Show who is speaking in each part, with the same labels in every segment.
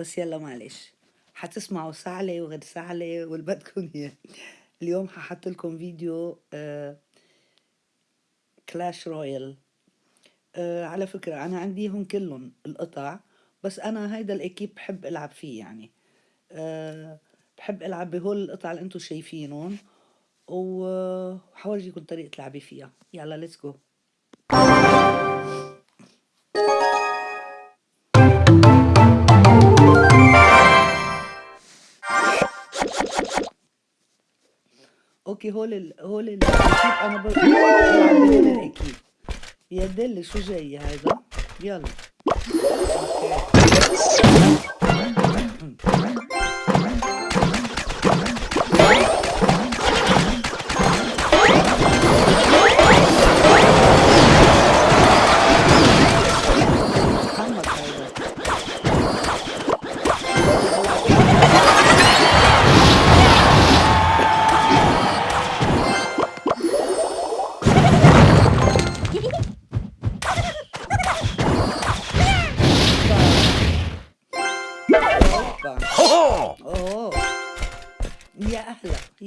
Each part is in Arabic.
Speaker 1: بس يلا معلش. حتسمعوا سعلة وغير سعلة واللي بدكم اياه اليوم ححط لكم فيديو Clash Royale آه على فكرة أنا عنديهم كلهم القطع بس أنا هيدا ال équipe بحب ألعب فيه يعني. أه بحب ألعب بهول القطع اللي أنتم شايفينهم وحورجيكم طريقة لعبي فيها. يلا let's go أوكي هول ال هول الاكيب أنا بلعب بهول الاكيب يا دل شو جاي هذا؟ يلا. يا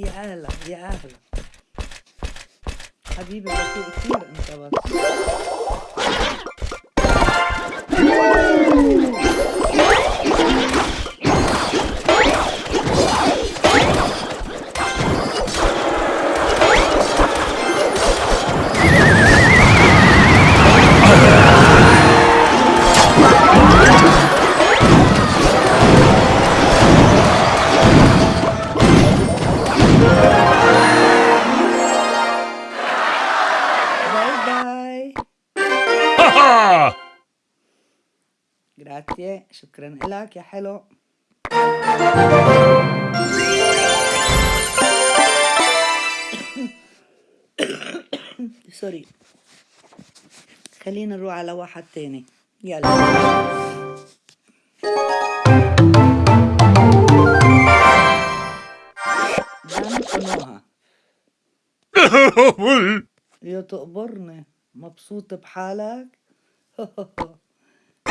Speaker 1: يا أهلا يا أهلا. حبيبي جراتيه شكرا لك. يا حلو. سوري خلينا نروح على واحد تاني. يلا. يا تقبرني. مبسوط بحالك؟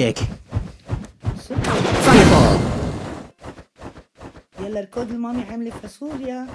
Speaker 2: Magic! Fireball!
Speaker 1: يلا الكود المامي عاملة فاصوليا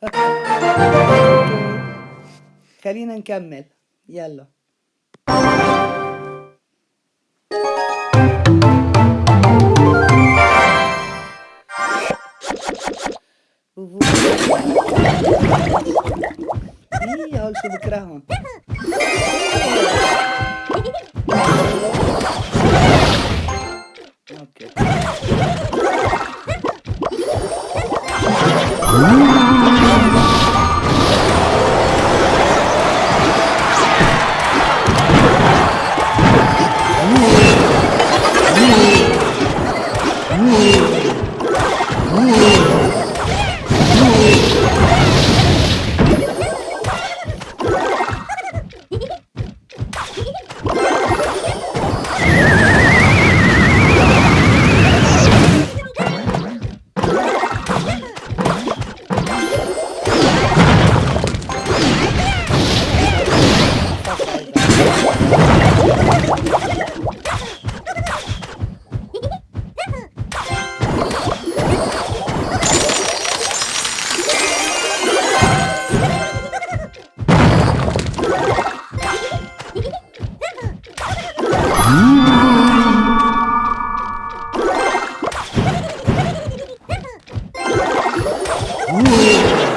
Speaker 1: خلينا نكمل. يلا. إيه هول شو بكرههم؟ Uy. 呜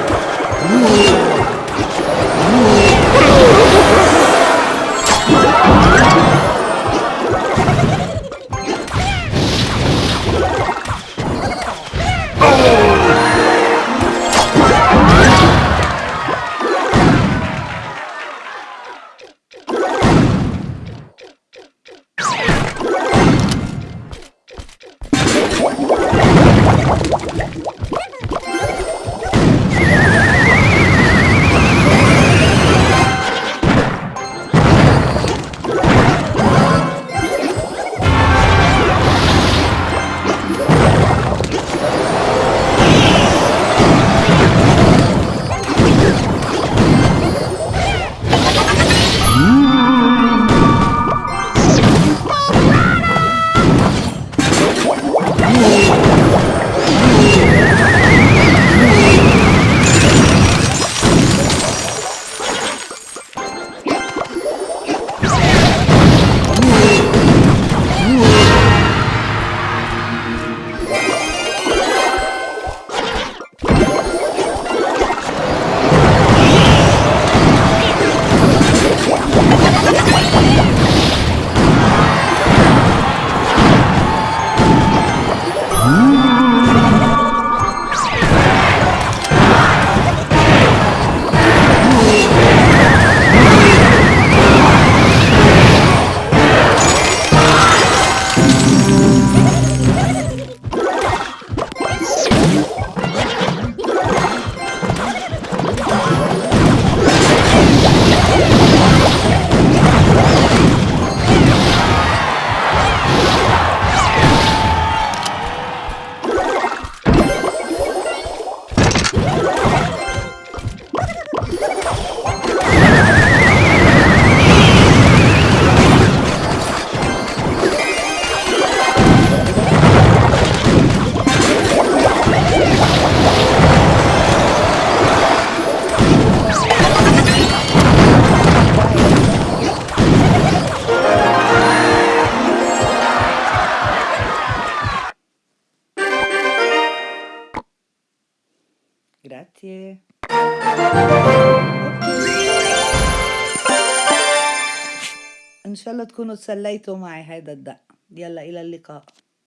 Speaker 1: تكونوا تسليتوا معي. هيدا الدق يلا إلى اللقاء.